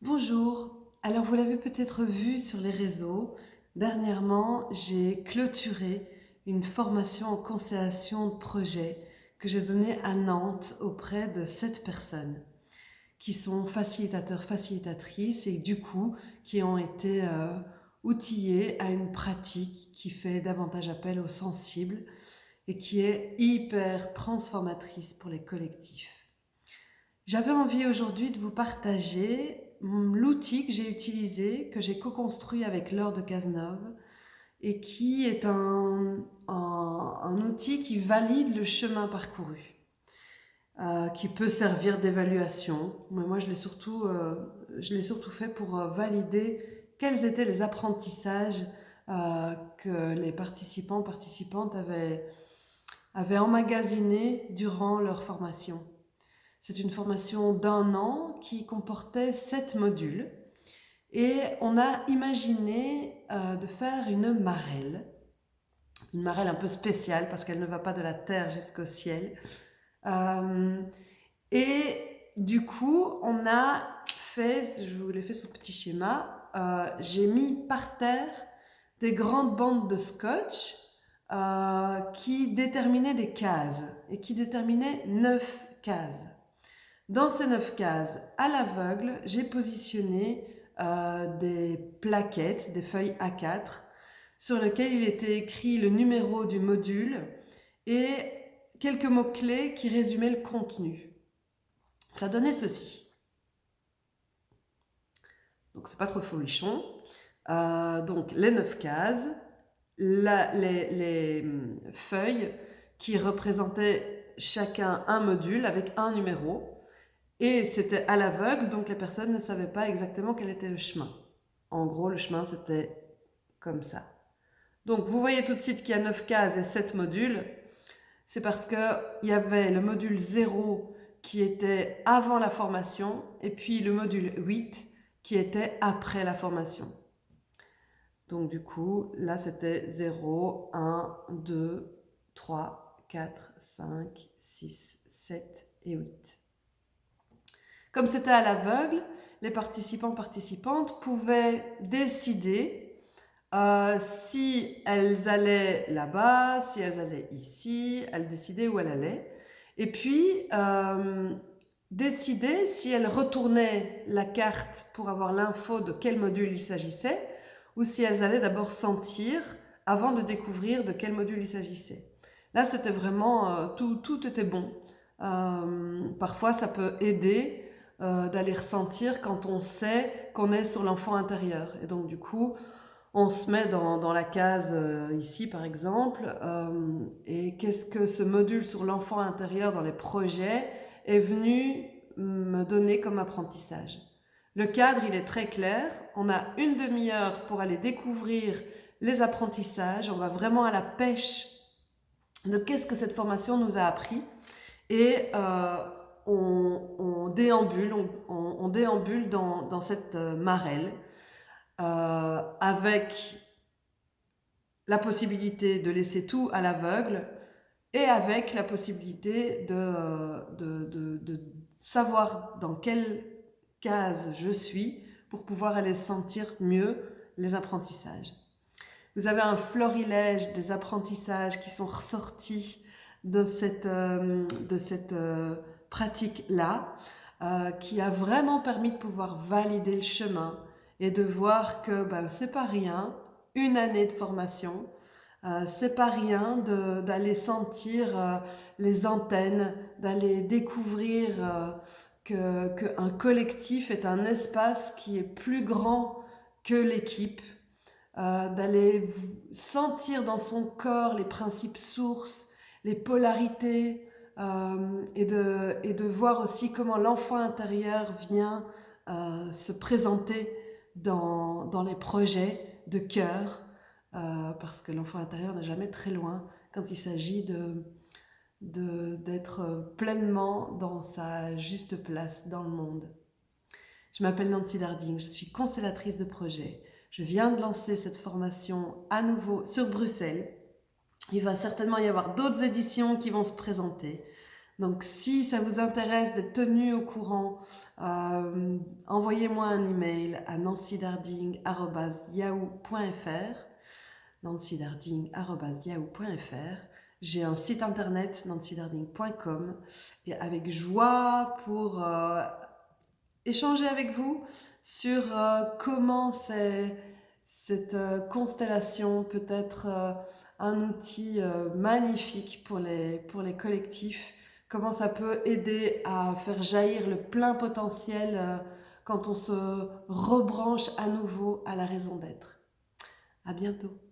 Bonjour, alors vous l'avez peut-être vu sur les réseaux, dernièrement j'ai clôturé une formation en constellation de projet que j'ai donnée à Nantes auprès de sept personnes qui sont facilitateurs, facilitatrices et du coup qui ont été euh, outillés à une pratique qui fait davantage appel aux sensibles et qui est hyper transformatrice pour les collectifs. J'avais envie aujourd'hui de vous partager l'outil que j'ai utilisé, que j'ai co-construit avec Laure de Cazeneuve, et qui est un, outil qui valide le chemin parcouru, euh, qui peut servir d'évaluation. Mais moi, je l'ai surtout, euh, surtout fait pour euh, valider quels étaient les apprentissages que les participants, participantes avaient, avaient emmagasinés durant leur formation. C'est une formation d'un an qui comportait sept modules et on a imaginé euh, de faire une marelle, une marelle un peu spéciale parce qu'elle ne va pas de la terre jusqu'au ciel. Euh, et du coup, on a fait, je vous l'ai fait ce petit schéma, euh, j'ai mis par terre des grandes bandes de scotch qui déterminaient des cases et qui déterminaient neuf cases. Dans ces neuf cases, à l'aveugle, j'ai positionné euh, des plaquettes, des feuilles A4, sur lesquelles il était écrit le numéro du module et quelques mots-clés qui résumaient le contenu. Ça donnait ceci. Donc c'est pas trop folichon. Euh, donc les neuf cases, les, les hum, feuilles qui représentaient chacun un module avec un numéro. Et c'était à l'aveugle, donc les personnes ne savaient pas exactement quel était le chemin. En gros, le chemin, c'était comme ça. Donc, vous voyez tout de suite qu'il y a 9 cases et 7 modules. C'est parce qu'il y avait le module 0 qui était avant la formation et puis le module 8 qui était après la formation. Donc, du coup, là, c'était 0, 1, 2, 3, 4, 5, 6, 7 et 8. Comme c'était à l'aveugle, les participants participantes pouvaient décider euh, si elles allaient là-bas, si elles allaient ici, elles décidaient où elles allaient. Et puis, euh, décider si elles retournaient la carte pour avoir l'info de quel module il s'agissait, ou si elles allaient d'abord sentir avant de découvrir de quel module il s'agissait. Là, c'était vraiment, euh, tout, tout était bon. parfois, ça peut aider euh, d'aller ressentir quand on sait qu'on est sur l'enfant intérieur. Et donc du coup, on se met dans, dans la case euh, ici par exemple, euh, et qu'est-ce que ce module sur l'enfant intérieur dans les projets est venu me donner comme apprentissage. Le cadre, il est très clair. On a une demi-heure pour aller découvrir les apprentissages. On va vraiment à la pêche de qu'est-ce que cette formation nous a appris. Et on, déambule, on, déambule dans, cette euh, marelle euh, avec la possibilité de laisser tout à l'aveugle et avec la possibilité de, de, savoir dans quelle case je suis pour pouvoir aller sentir mieux les apprentissages. Vous avez un florilège des apprentissages qui sont ressortis de cette, euh, de cette pratique-là, euh, qui a vraiment permis de pouvoir valider le chemin et de voir que ben, c'est pas rien, une année de formation, euh, c'est pas rien d'aller sentir euh, les antennes, d'aller découvrir euh, que qu'un collectif est un espace qui est plus grand que l'équipe, d'aller sentir dans son corps les principes sources, les polarités, euh, et, de, et de voir aussi comment l'enfant intérieur vient euh, se présenter dans, dans les projets de cœur, euh, parce que l'enfant intérieur n'est jamais très loin quand il s'agit de d'être pleinement dans sa juste place dans le monde. Je m'appelle Nancy Darding, je suis constellatrice de projet. Je viens de lancer cette formation à nouveau sur Bruxelles il va certainement y avoir d'autres éditions qui vont se présenter. Donc si ça vous intéresse d'être tenu au courant, euh, envoyez-moi un email à nancydarding.yahoo.fr nancydarding.yahoo.fr J'ai un site internet nancydarding.com et avec joie pour euh, échanger avec vous sur euh, comment cette constellation peut être un outil magnifique pour les, pour les collectifs comment ça peut aider à faire jaillir le plein potentiel euh, quand on se rebranche à nouveau à la raison d'être. À bientôt.